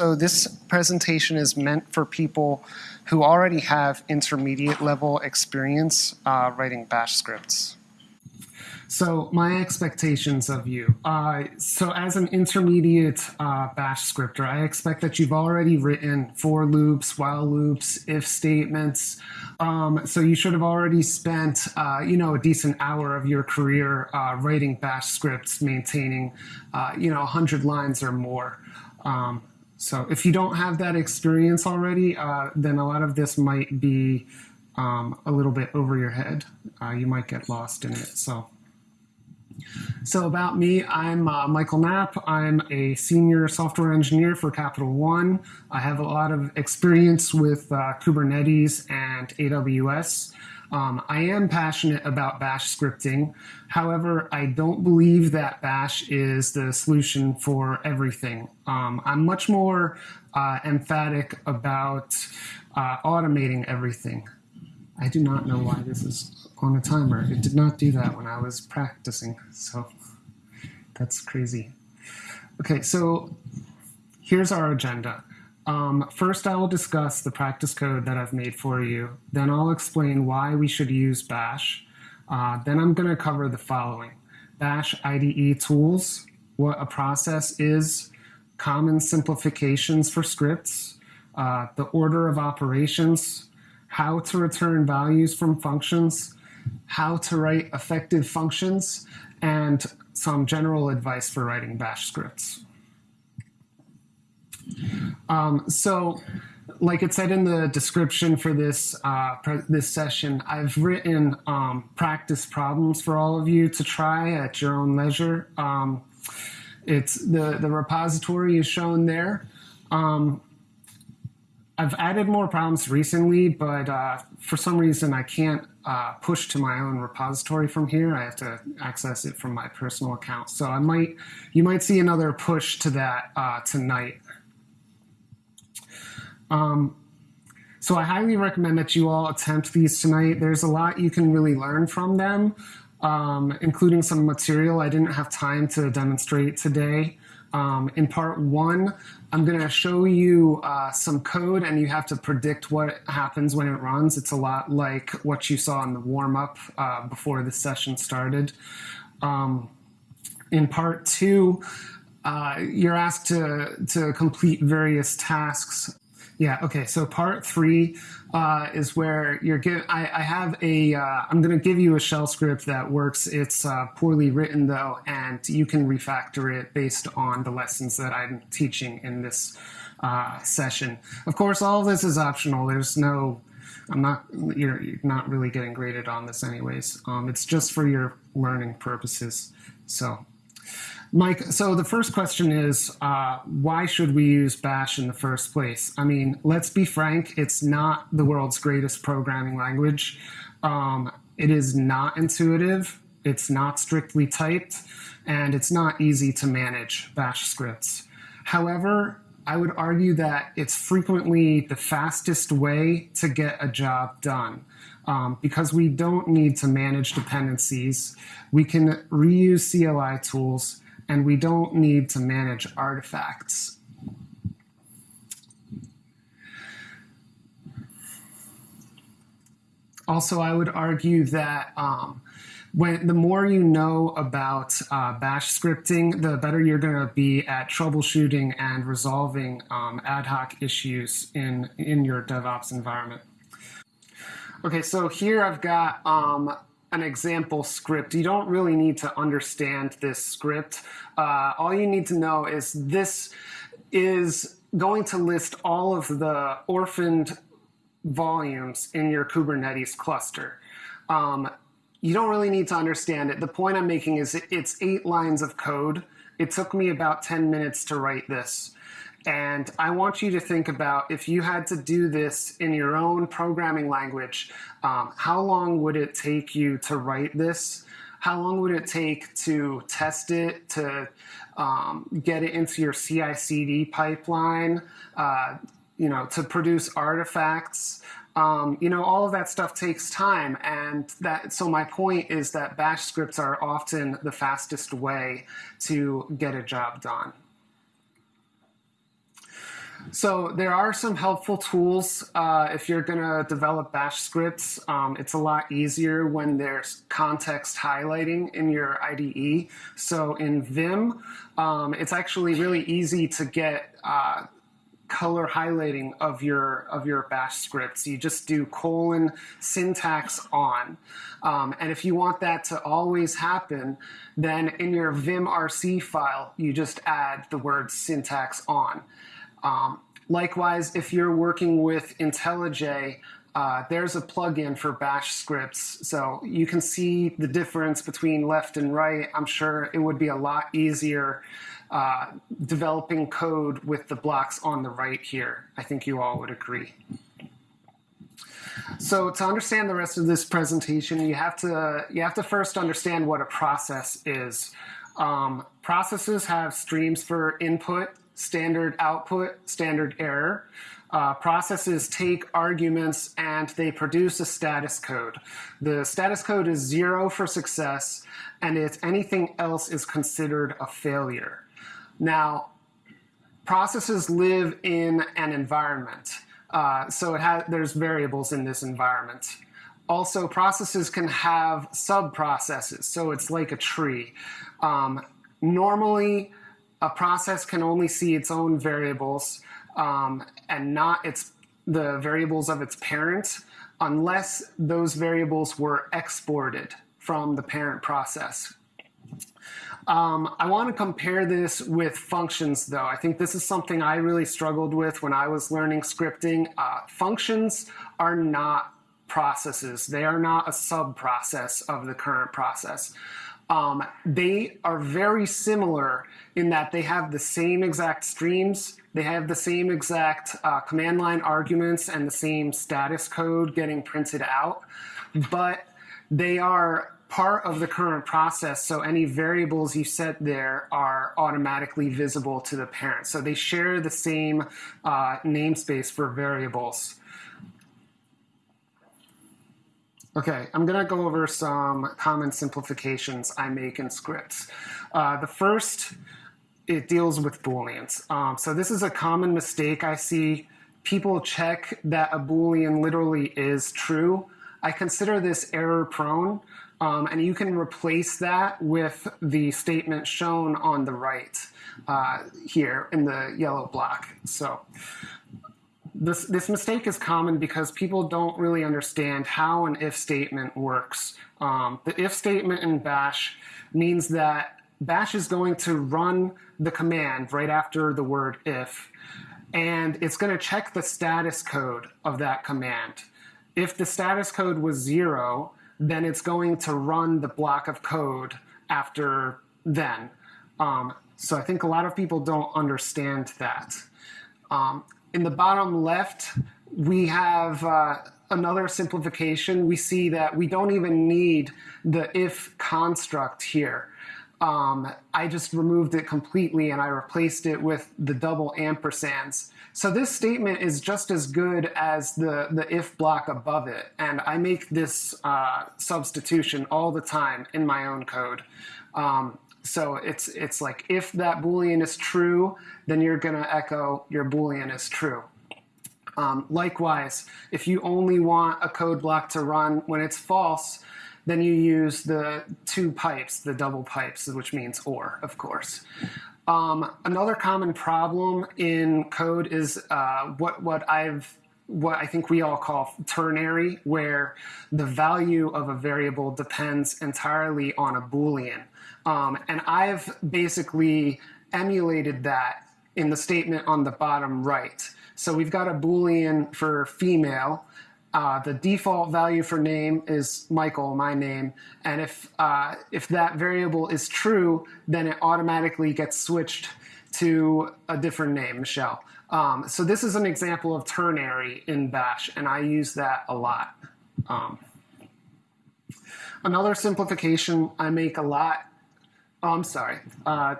So this presentation is meant for people who already have intermediate level experience uh, writing bash scripts. So my expectations of you. Uh, so as an intermediate uh, bash scripter, I expect that you've already written for loops, while loops, if statements. Um, so you should have already spent, uh, you know, a decent hour of your career uh, writing bash scripts, maintaining, uh, you know, 100 lines or more. Um, so if you don't have that experience already, uh, then a lot of this might be um, a little bit over your head. Uh, you might get lost in it. So, so about me, I'm uh, Michael Knapp. I'm a senior software engineer for Capital One. I have a lot of experience with uh, Kubernetes and AWS. Um, I am passionate about bash scripting. However, I don't believe that bash is the solution for everything. Um, I'm much more uh, emphatic about uh, automating everything. I do not know why this is on a timer. It did not do that when I was practicing, so that's crazy. Okay, so here's our agenda. Um, first, I will discuss the practice code that I've made for you. Then I'll explain why we should use Bash. Uh, then I'm going to cover the following. Bash IDE tools, what a process is, common simplifications for scripts, uh, the order of operations, how to return values from functions, how to write effective functions, and some general advice for writing bash scripts. Um, so, like it said in the description for this uh, this session, I've written um, practice problems for all of you to try at your own leisure. Um, it's the the repository is shown there. Um, I've added more problems recently, but uh, for some reason I can't uh, push to my own repository from here. I have to access it from my personal account. So I might, you might see another push to that uh, tonight. Um, so I highly recommend that you all attempt these tonight. There's a lot you can really learn from them, um, including some material I didn't have time to demonstrate today. Um, in part one, I'm going to show you uh, some code and you have to predict what happens when it runs. It's a lot like what you saw in the warm-up uh, before the session started. Um, in part two, uh, you're asked to, to complete various tasks yeah. Okay. So part three uh, is where you're give. I, I have a. am going to give you a shell script that works. It's uh, poorly written though, and you can refactor it based on the lessons that I'm teaching in this uh, session. Of course, all of this is optional. There's no. I'm not. You're, you're not really getting graded on this, anyways. Um, it's just for your learning purposes. So. Mike, so the first question is uh, why should we use Bash in the first place? I mean, let's be frank, it's not the world's greatest programming language. Um, it is not intuitive, it's not strictly typed, and it's not easy to manage Bash scripts. However, I would argue that it's frequently the fastest way to get a job done. Um, because we don't need to manage dependencies. We can reuse CLI tools and we don't need to manage artifacts. Also, I would argue that um, when the more you know about uh, bash scripting, the better you're going to be at troubleshooting and resolving um, ad hoc issues in, in your DevOps environment. Okay, so here I've got um, an example script. You don't really need to understand this script. Uh, all you need to know is this is going to list all of the orphaned volumes in your Kubernetes cluster. Um, you don't really need to understand it. The point I'm making is it's eight lines of code. It took me about 10 minutes to write this. And I want you to think about if you had to do this in your own programming language, um, how long would it take you to write this? How long would it take to test it, to um, get it into your CI CD pipeline, uh, you know, to produce artifacts? Um, you know, all of that stuff takes time. And that, so my point is that bash scripts are often the fastest way to get a job done. So there are some helpful tools uh, if you're going to develop bash scripts. Um, it's a lot easier when there's context highlighting in your IDE. So in Vim, um, it's actually really easy to get uh, color highlighting of your of your bash scripts. You just do colon syntax on. Um, and if you want that to always happen, then in your vimrc file, you just add the word syntax on. Um, likewise, if you're working with IntelliJ, uh, there's a plugin for bash scripts. So you can see the difference between left and right. I'm sure it would be a lot easier uh, developing code with the blocks on the right here. I think you all would agree. So to understand the rest of this presentation, you have to you have to first understand what a process is. Um, processes have streams for input, standard output, standard error. Uh, processes take arguments and they produce a status code. The status code is zero for success, and if anything else is considered a failure. Now, processes live in an environment. Uh, so it there's variables in this environment. Also, processes can have sub-processes, so it's like a tree. Um, normally, a process can only see its own variables um, and not its the variables of its parent unless those variables were exported from the parent process. Um, I want to compare this with functions, though. I think this is something I really struggled with when I was learning scripting. Uh, functions are not processes. They are not a sub-process of the current process. Um, they are very similar in that they have the same exact streams, they have the same exact uh, command line arguments and the same status code getting printed out, but they are part of the current process, so any variables you set there are automatically visible to the parent. So they share the same uh, namespace for variables. Okay, I'm gonna go over some common simplifications I make in scripts. Uh, the first, it deals with Booleans. Um, so this is a common mistake I see. People check that a Boolean literally is true. I consider this error prone um, and you can replace that with the statement shown on the right uh, here in the yellow block. So this, this mistake is common because people don't really understand how an if statement works. Um, the if statement in bash means that bash is going to run the command right after the word if, and it's going to check the status code of that command. If the status code was zero, then it's going to run the block of code after then. Um, so I think a lot of people don't understand that. Um, in the bottom left, we have uh, another simplification. We see that we don't even need the if construct here um, I just removed it completely and I replaced it with the double ampersands. So this statement is just as good as the, the if block above it. And I make this uh, substitution all the time in my own code. Um, so it's, it's like if that Boolean is true, then you're going to echo your Boolean is true. Um, likewise, if you only want a code block to run when it's false, then you use the two pipes, the double pipes, which means or, of course. Um, another common problem in code is uh, what what I've what I think we all call ternary, where the value of a variable depends entirely on a boolean. Um, and I've basically emulated that in the statement on the bottom right. So we've got a boolean for female, uh, the default value for name is Michael, my name, and if uh, if that variable is true, then it automatically gets switched to a different name, Michelle. Um, so this is an example of ternary in Bash, and I use that a lot. Um, another simplification I make a lot. Oh, I'm sorry. Uh,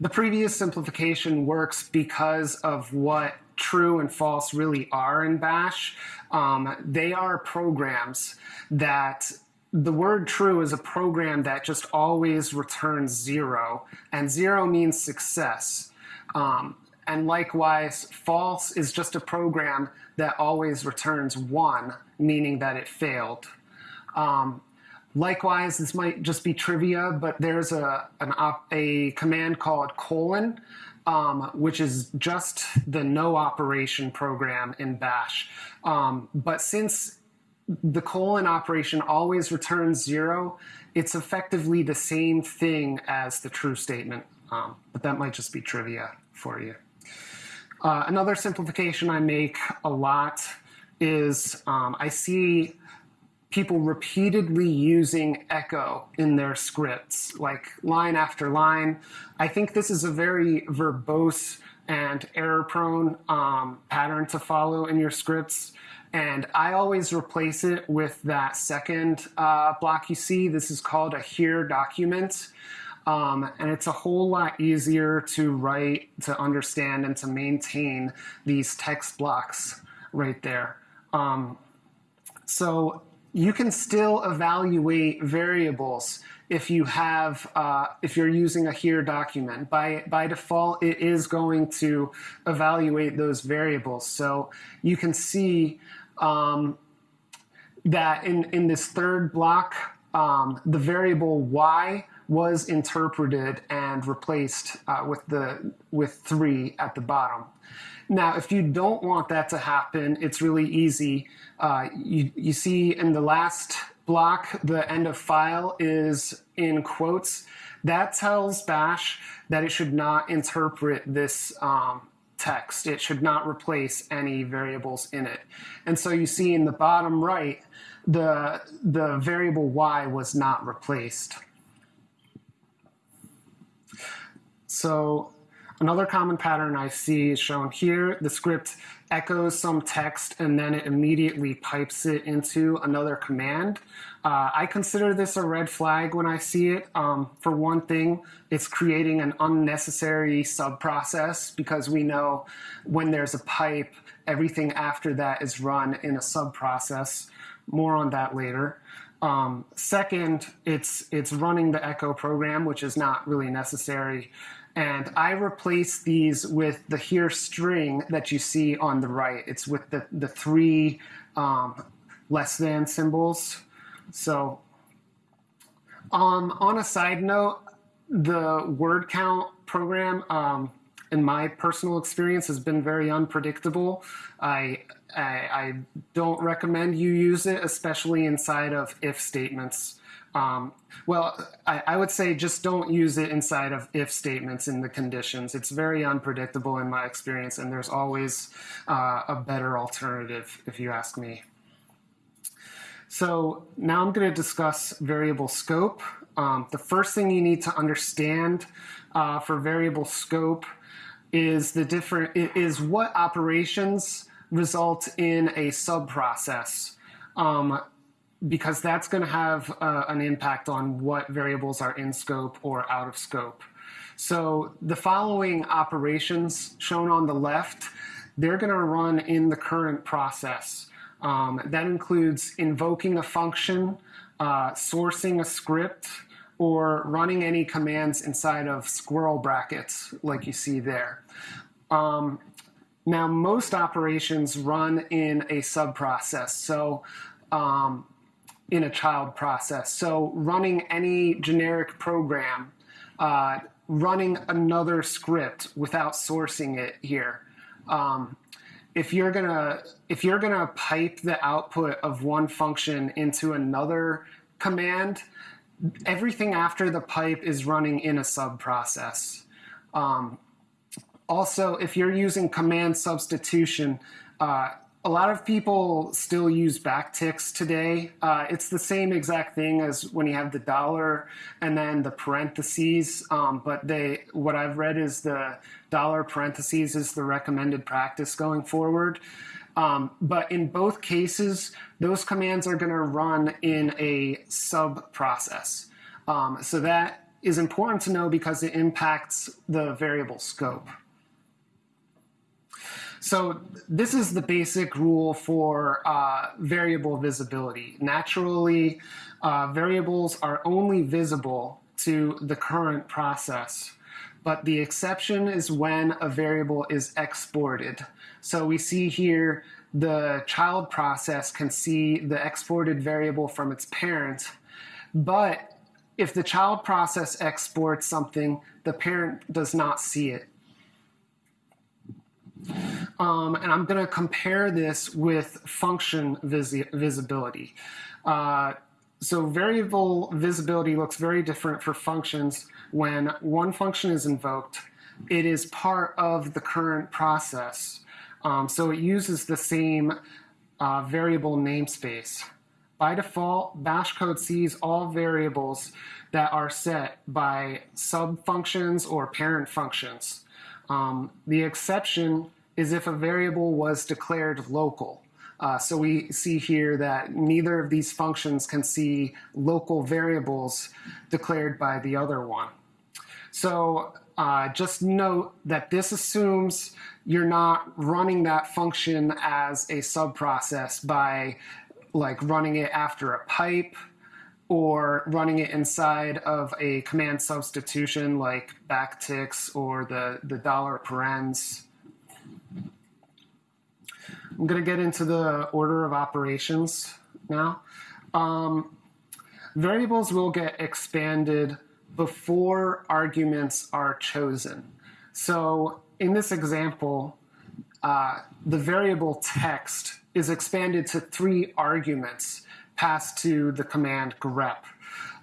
the previous simplification works because of what true and false really are in Bash. Um, they are programs that the word true is a program that just always returns zero, and zero means success. Um, and likewise, false is just a program that always returns one, meaning that it failed. Um, likewise, this might just be trivia, but there's a, op, a command called colon, um, which is just the no operation program in bash. Um, but since the colon operation always returns zero, it's effectively the same thing as the true statement. Um, but that might just be trivia for you. Uh, another simplification I make a lot is um, I see people repeatedly using echo in their scripts, like line after line. I think this is a very verbose and error prone um, pattern to follow in your scripts. And I always replace it with that second uh, block you see. This is called a here document. Um, and it's a whole lot easier to write, to understand, and to maintain these text blocks right there. Um, so you can still evaluate variables if you have, uh, if you're using a here document. By, by default, it is going to evaluate those variables. So you can see um, that in, in this third block, um, the variable y was interpreted and replaced uh, with the with three at the bottom. Now, if you don't want that to happen, it's really easy. Uh, you, you see in the last block, the end of file is in quotes. That tells Bash that it should not interpret this um, text. It should not replace any variables in it. And so you see in the bottom right, the, the variable y was not replaced. So another common pattern I see is shown here. The script echoes some text and then it immediately pipes it into another command. Uh, I consider this a red flag when I see it. Um, for one thing, it's creating an unnecessary subprocess because we know when there's a pipe, everything after that is run in a subprocess. More on that later. Um, second, it's, it's running the echo program, which is not really necessary. And I replace these with the here string that you see on the right. It's with the, the three um, less than symbols. So um, on a side note, the word count program, um, in my personal experience, has been very unpredictable. I, I, I don't recommend you use it, especially inside of if statements. Um, well, I, I, would say just don't use it inside of if statements in the conditions. It's very unpredictable in my experience, and there's always uh, a better alternative, if you ask me. So now I'm going to discuss variable scope. Um, the first thing you need to understand uh, for variable scope is the different is what operations result in a subprocess. Um, because that's going to have uh, an impact on what variables are in scope or out of scope. So the following operations shown on the left, they're going to run in the current process. Um, that includes invoking a function, uh, sourcing a script, or running any commands inside of squirrel brackets like you see there. Um, now, most operations run in a subprocess. So um, in a child process. So running any generic program, uh, running another script without sourcing it here. Um, if you're gonna if you're gonna pipe the output of one function into another command, everything after the pipe is running in a subprocess. Um, also, if you're using command substitution, uh, a lot of people still use backticks today. Uh, it's the same exact thing as when you have the dollar and then the parentheses. Um, but they, what I've read is the dollar parentheses is the recommended practice going forward. Um, but in both cases, those commands are going to run in a sub process. Um, so that is important to know because it impacts the variable scope. So this is the basic rule for uh, variable visibility. Naturally, uh, variables are only visible to the current process. but the exception is when a variable is exported. So we see here the child process can see the exported variable from its parent, but if the child process exports something, the parent does not see it. Um, and I'm going to compare this with function visi visibility. Uh, so variable visibility looks very different for functions when one function is invoked. It is part of the current process. Um, so it uses the same uh, variable namespace. By default, bash code sees all variables that are set by subfunctions or parent functions. Um, the exception is if a variable was declared local. Uh, so we see here that neither of these functions can see local variables declared by the other one. So uh, just note that this assumes you're not running that function as a subprocess by like running it after a pipe or running it inside of a command substitution like backticks or the, the dollar parens. I'm going to get into the order of operations now. Um, variables will get expanded before arguments are chosen. So in this example, uh, the variable text is expanded to three arguments passed to the command grep.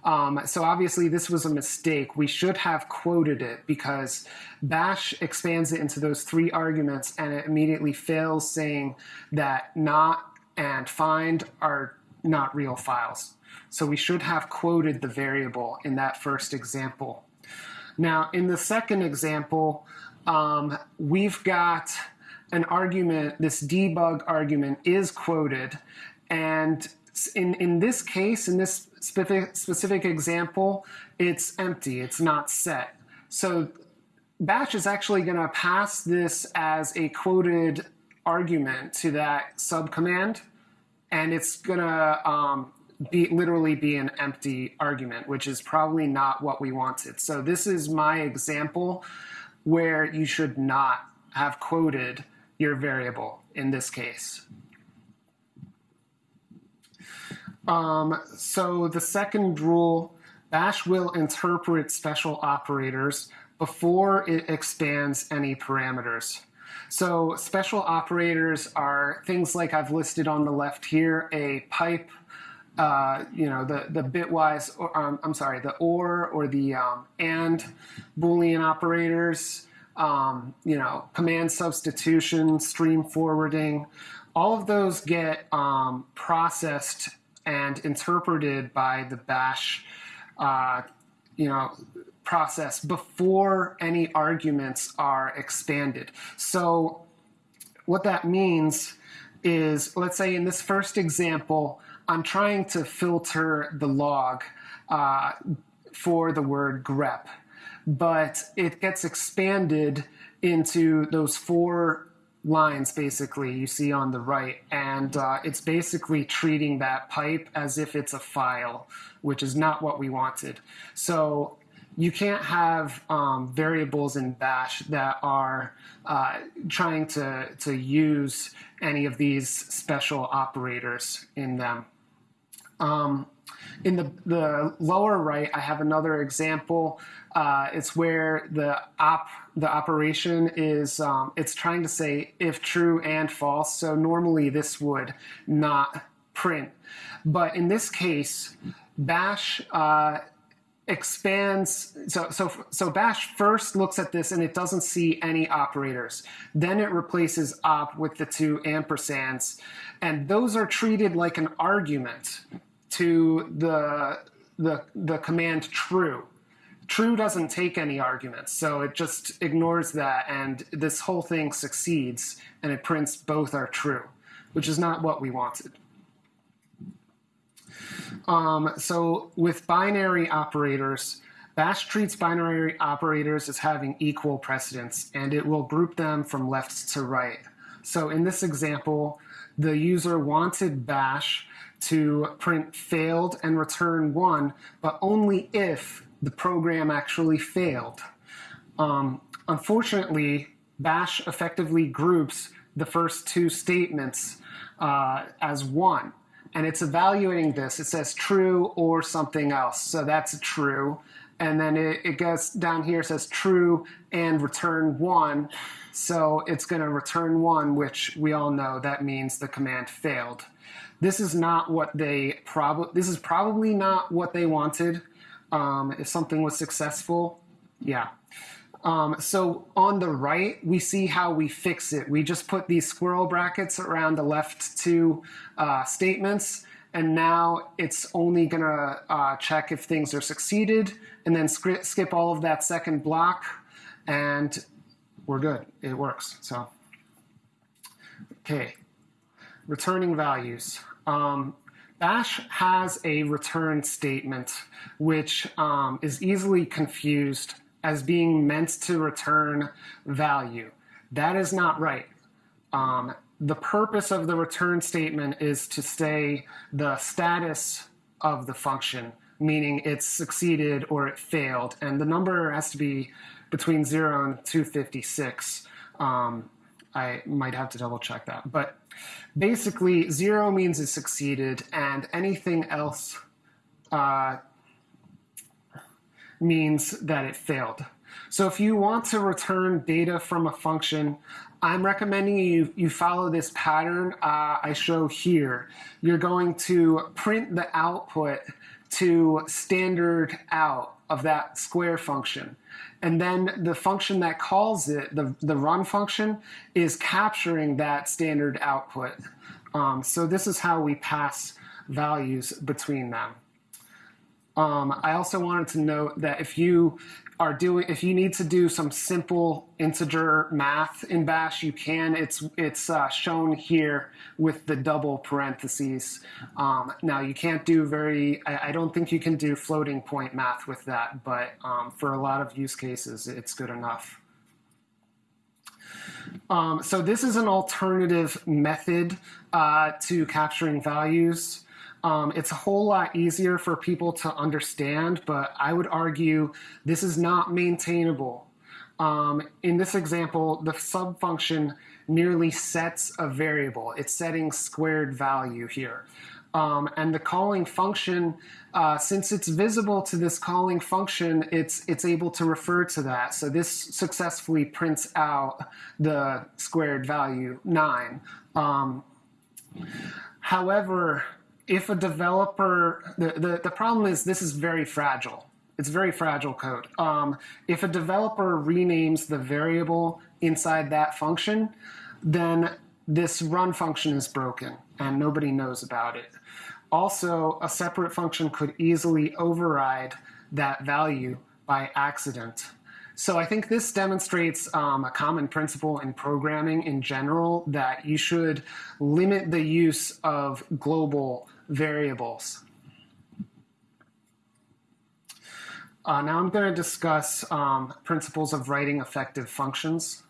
Um, so obviously this was a mistake. We should have quoted it because bash expands it into those three arguments and it immediately fails saying that not and find are not real files. So we should have quoted the variable in that first example. Now in the second example, um, we've got an argument, this debug argument is quoted, and in, in this case, in this specific, specific example, it's empty, it's not set. So Bash is actually going to pass this as a quoted argument to that subcommand, and it's going to um, be literally be an empty argument, which is probably not what we wanted. So this is my example where you should not have quoted your variable in this case. Um, so the second rule, Bash will interpret special operators before it expands any parameters. So special operators are things like I've listed on the left here, a pipe, uh, you know, the, the bitwise, or, um, I'm sorry, the OR or the um, AND Boolean operators, um, you know, command substitution, stream forwarding, all of those get um, processed and interpreted by the bash, uh, you know, process before any arguments are expanded. So what that means is, let's say in this first example, I'm trying to filter the log uh, for the word grep, but it gets expanded into those four lines basically you see on the right and uh, it's basically treating that pipe as if it's a file which is not what we wanted so you can't have um, variables in bash that are uh, trying to, to use any of these special operators in them um, in the, the lower right, I have another example. Uh, it's where the op the operation is um, it's trying to say if true and false. So normally this would not print, but in this case, Bash uh, expands. So so so Bash first looks at this and it doesn't see any operators. Then it replaces op with the two ampersands, and those are treated like an argument to the, the, the command true. True doesn't take any arguments, so it just ignores that, and this whole thing succeeds, and it prints both are true, which is not what we wanted. Um, so with binary operators, Bash treats binary operators as having equal precedence, and it will group them from left to right. So in this example, the user wanted Bash to print failed and return one, but only if the program actually failed. Um, unfortunately, bash effectively groups the first two statements uh, as one. And it's evaluating this. It says true or something else. So that's true. And then it, it goes down here, says true and return one. So it's going to return one, which we all know that means the command failed. This is not what they probably, this is probably not what they wanted. Um, if something was successful, yeah. Um, so on the right, we see how we fix it. We just put these squirrel brackets around the left two uh, statements, and now it's only gonna uh, check if things are succeeded, and then skip all of that second block, and we're good. It works. So, okay, returning values. Um, Bash has a return statement which um, is easily confused as being meant to return value. That is not right. Um, the purpose of the return statement is to say the status of the function, meaning it succeeded or it failed. And the number has to be between 0 and 256. Um, I might have to double check that. But basically, 0 means it succeeded, and anything else uh, means that it failed. So if you want to return data from a function, I'm recommending you, you follow this pattern uh, I show here. You're going to print the output to standard out of that square function. And then the function that calls it, the, the run function, is capturing that standard output. Um, so this is how we pass values between them. Um, I also wanted to note that if you are doing, if you need to do some simple integer math in Bash, you can. It's it's uh, shown here with the double parentheses. Um, now you can't do very. I, I, don't think you can do floating point math with that, but um, for a lot of use cases, it's good enough. Um, so this is an alternative method uh, to capturing values. Um, it's a whole lot easier for people to understand, but I would argue this is not maintainable. Um, in this example, the subfunction merely sets a variable. It's setting squared value here. Um, and the calling function, uh, since it's visible to this calling function, it's, it's able to refer to that. So this successfully prints out the squared value 9. Um, however, if a developer, the, the, the problem is this is very fragile. It's very fragile code. Um, if a developer renames the variable inside that function, then this run function is broken and nobody knows about it. Also, a separate function could easily override that value by accident. So I think this demonstrates um, a common principle in programming in general that you should limit the use of global variables. Uh, now I'm going to discuss um, principles of writing effective functions.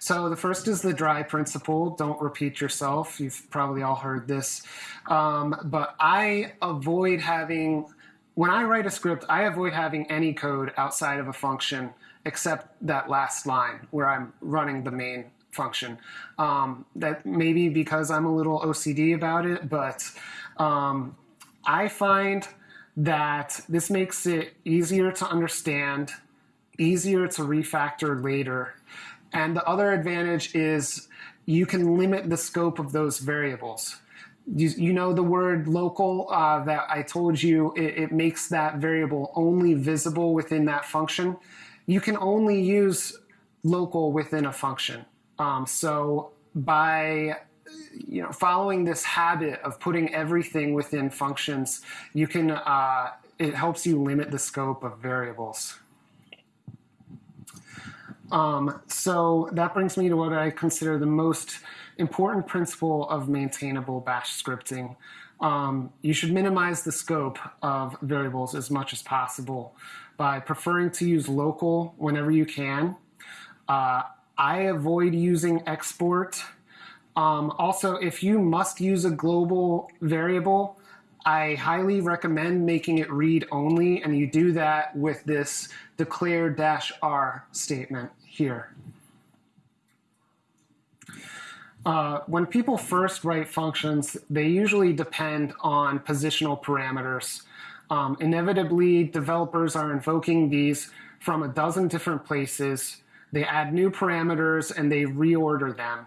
So the first is the dry principle. Don't repeat yourself. You've probably all heard this. Um, but I avoid having, when I write a script, I avoid having any code outside of a function except that last line where I'm running the main function. Um, that maybe because I'm a little OCD about it, but um, I find that this makes it easier to understand, easier to refactor later. And the other advantage is you can limit the scope of those variables. You, you know the word local uh, that I told you, it, it makes that variable only visible within that function. You can only use local within a function. Um, so by you know following this habit of putting everything within functions, you can uh, it helps you limit the scope of variables. Um, so that brings me to what I consider the most important principle of maintainable bash scripting. Um, you should minimize the scope of variables as much as possible by preferring to use local whenever you can. Uh, I avoid using export. Um, also, if you must use a global variable, I highly recommend making it read only, and you do that with this declare dash R statement here. Uh, when people first write functions, they usually depend on positional parameters. Um, inevitably, developers are invoking these from a dozen different places. They add new parameters and they reorder them.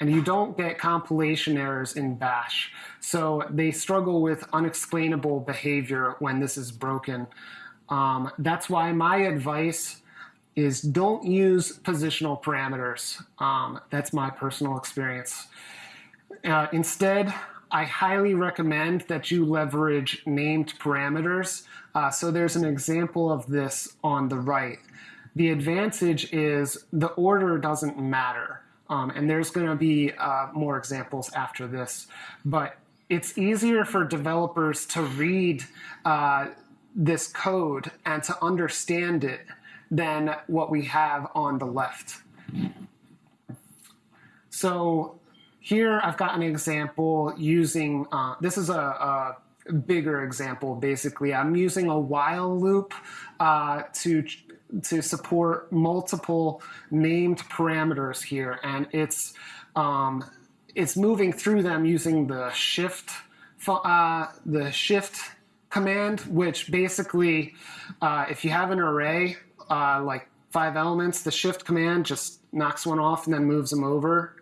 And you don't get compilation errors in Bash. So they struggle with unexplainable behavior when this is broken. Um, that's why my advice is don't use positional parameters. Um, that's my personal experience. Uh, instead, I highly recommend that you leverage named parameters. Uh, so there's an example of this on the right. The advantage is the order doesn't matter. Um, and there's going to be uh, more examples after this. But it's easier for developers to read uh, this code and to understand it than what we have on the left. So here I've got an example using, uh, this is a, a, bigger example basically. I'm using a while loop uh, to, to support multiple named parameters here and it's, um, it's moving through them using the shift, uh, the shift command, which basically, uh, if you have an array, uh, like five elements, the shift command just knocks one off and then moves them over.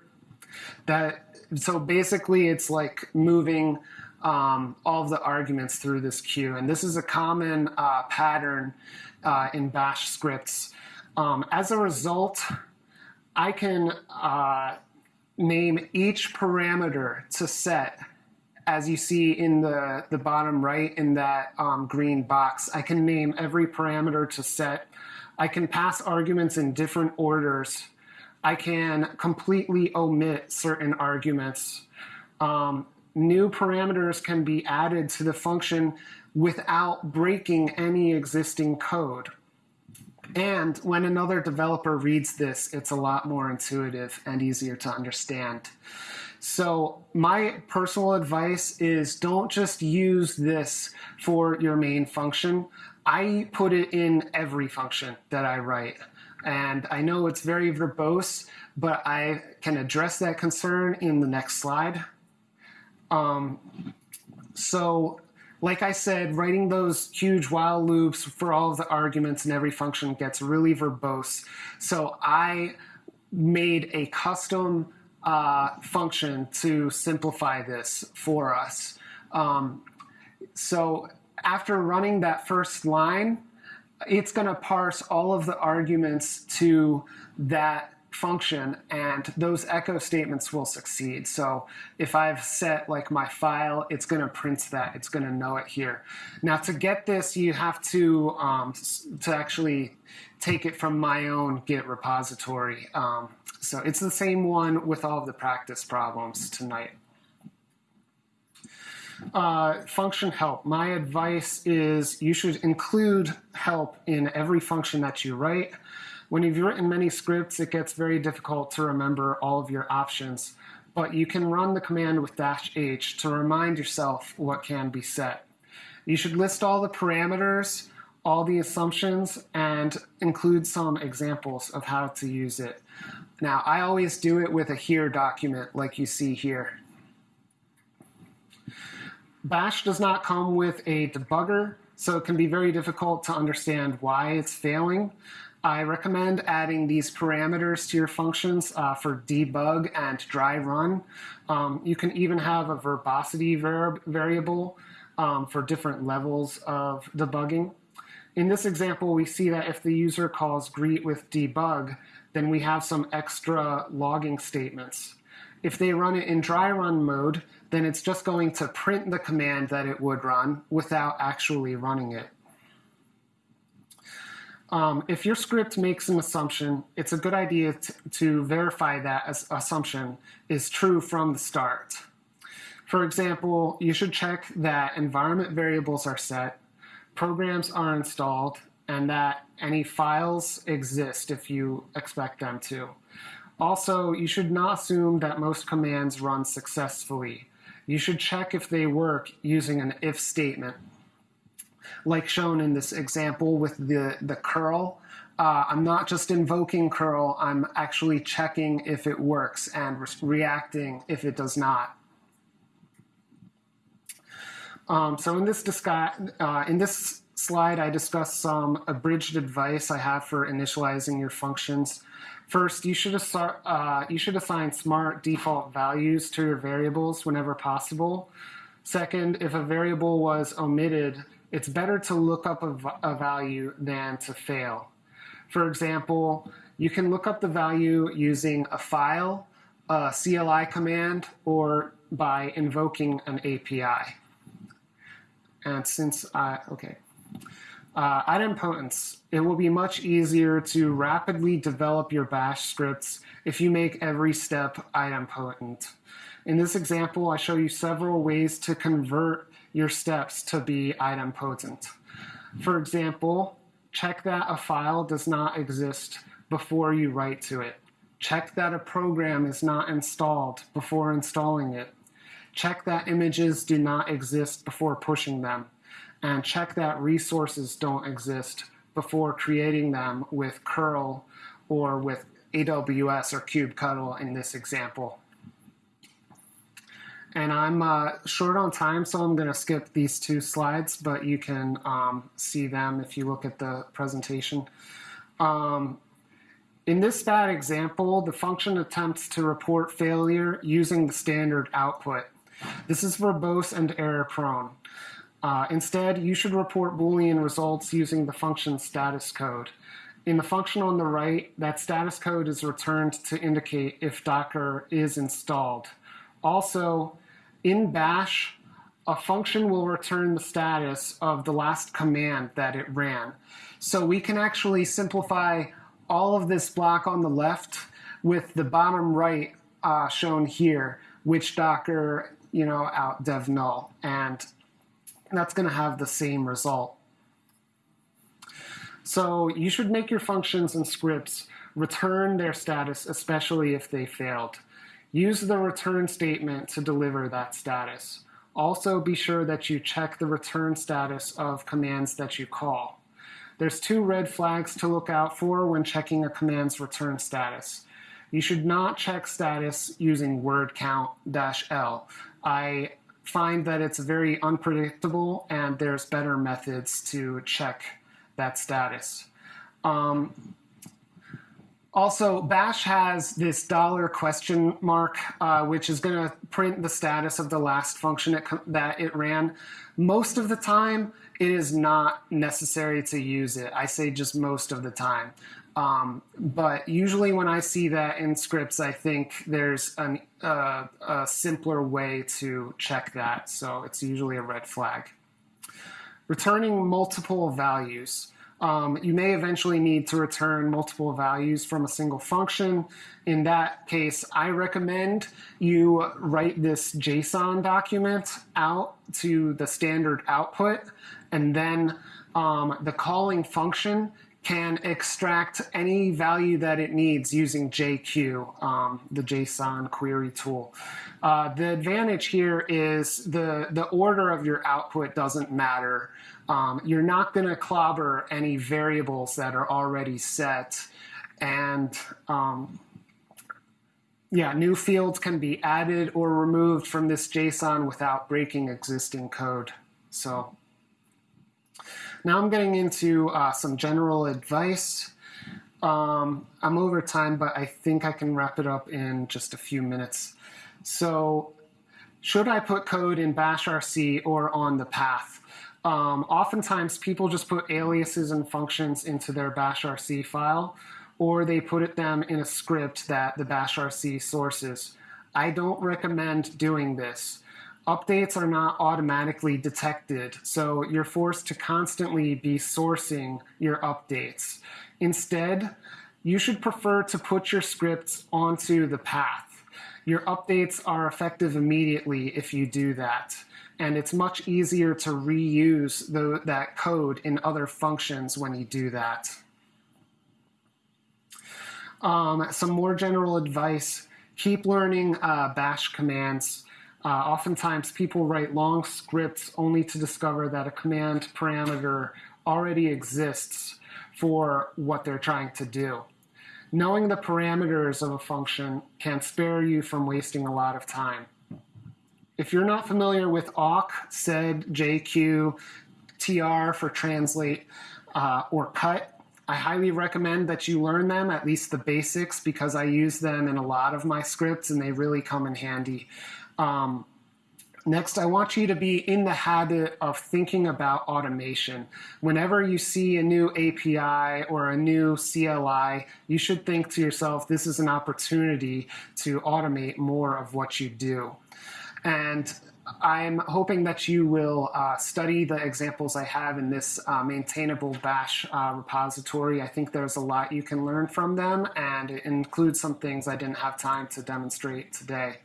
That so basically it's like moving um, all of the arguments through this queue, and this is a common uh, pattern uh, in Bash scripts. Um, as a result, I can uh, name each parameter to set as you see in the, the bottom right in that um, green box. I can name every parameter to set I can pass arguments in different orders. I can completely omit certain arguments. Um, new parameters can be added to the function without breaking any existing code. And when another developer reads this, it's a lot more intuitive and easier to understand. So my personal advice is don't just use this for your main function. I put it in every function that I write. And I know it's very verbose, but I can address that concern in the next slide. Um, so like I said, writing those huge while loops for all of the arguments in every function gets really verbose. So I made a custom uh, function to simplify this for us. Um, so after running that first line, it's going to parse all of the arguments to that function and those echo statements will succeed. So if I've set like my file, it's going to print that. It's going to know it here. Now to get this, you have to, um, to actually take it from my own Git repository. Um, so it's the same one with all of the practice problems tonight. Uh, function help. My advice is you should include help in every function that you write. When you've written many scripts, it gets very difficult to remember all of your options, but you can run the command with dash H to remind yourself what can be set. You should list all the parameters, all the assumptions, and include some examples of how to use it. Now, I always do it with a here document like you see here. Bash does not come with a debugger, so it can be very difficult to understand why it's failing. I recommend adding these parameters to your functions uh, for debug and dry run. Um, you can even have a verbosity var variable um, for different levels of debugging. In this example, we see that if the user calls greet with debug, then we have some extra logging statements. If they run it in dry run mode, then it's just going to print the command that it would run without actually running it. Um, if your script makes an assumption, it's a good idea to verify that assumption is true from the start. For example, you should check that environment variables are set, programs are installed, and that any files exist if you expect them to. Also, you should not assume that most commands run successfully you should check if they work using an if statement. Like shown in this example with the, the curl, uh, I'm not just invoking curl, I'm actually checking if it works and re reacting if it does not. Um, so in this, uh, in this slide, I discuss some abridged advice I have for initializing your functions. First, you should, uh, you should assign smart default values to your variables whenever possible. Second, if a variable was omitted, it's better to look up a, a value than to fail. For example, you can look up the value using a file, a CLI command, or by invoking an API. And since I, okay, uh, idempotence, it will be much easier to rapidly develop your bash scripts if you make every step idempotent. In this example, I show you several ways to convert your steps to be idempotent. For example, check that a file does not exist before you write to it. Check that a program is not installed before installing it. Check that images do not exist before pushing them. And check that resources don't exist before creating them with curl or with AWS or kubectl in this example. And I'm uh, short on time, so I'm going to skip these two slides, but you can um, see them if you look at the presentation. Um, in this bad example, the function attempts to report failure using the standard output. This is verbose and error prone. Uh, instead, you should report Boolean results using the function status code. In the function on the right, that status code is returned to indicate if Docker is installed. Also, in bash, a function will return the status of the last command that it ran. So we can actually simplify all of this block on the left with the bottom right uh, shown here, which Docker you know, out dev null. And that's going to have the same result. So you should make your functions and scripts return their status, especially if they failed. Use the return statement to deliver that status. Also be sure that you check the return status of commands that you call. There's two red flags to look out for when checking a command's return status. You should not check status using word count dash L. I find that it's very unpredictable and there's better methods to check that status. Um, also, Bash has this dollar question mark, uh, which is going to print the status of the last function it that it ran. Most of the time, it is not necessary to use it. I say just most of the time. Um, but usually when I see that in scripts, I think there's an, uh, a simpler way to check that. So it's usually a red flag. Returning multiple values. Um, you may eventually need to return multiple values from a single function. In that case, I recommend you write this JSON document out to the standard output, and then um, the calling function can extract any value that it needs using JQ, um, the JSON query tool. Uh, the advantage here is the, the order of your output doesn't matter. Um, you're not going to clobber any variables that are already set. And um, yeah, new fields can be added or removed from this JSON without breaking existing code. So now I'm getting into uh, some general advice. Um, I'm over time, but I think I can wrap it up in just a few minutes. So should I put code in bash RC or on the path? Um, oftentimes people just put aliases and functions into their bash RC file, or they put them in a script that the bash RC sources. I don't recommend doing this updates are not automatically detected, so you're forced to constantly be sourcing your updates. Instead, you should prefer to put your scripts onto the path. Your updates are effective immediately if you do that, and it's much easier to reuse the, that code in other functions when you do that. Um, some more general advice, keep learning uh, bash commands Uh, oftentimes, people write long scripts only to discover that a command parameter already exists for what they're trying to do. Knowing the parameters of a function can spare you from wasting a lot of time. If you're not familiar with awk, sed, jq, tr for translate, uh, or cut, I highly recommend that you learn them, at least the basics, because I use them in a lot of my scripts and they really come in handy. Um, Next, I want you to be in the habit of thinking about automation. Whenever you see a new API or a new CLI, you should think to yourself, this is an opportunity to automate more of what you do. And I'm hoping that you will uh, study the examples I have in this uh, maintainable bash uh, repository. I think there's a lot you can learn from them, and it includes some things I didn't have time to demonstrate today.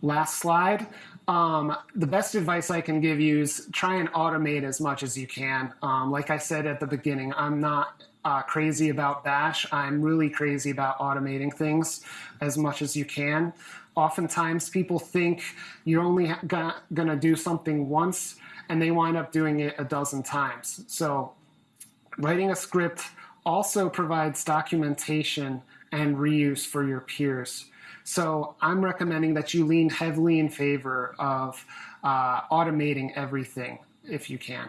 Last slide. Um, the best advice I can give you is try and automate as much as you can. Um, like I said at the beginning, I'm not uh, crazy about Bash. I'm really crazy about automating things as much as you can. Oftentimes, people think you're only gonna, gonna do something once and they wind up doing it a dozen times. So, writing a script also provides documentation and reuse for your peers. So I'm recommending that you lean heavily in favor of uh, automating everything if you can.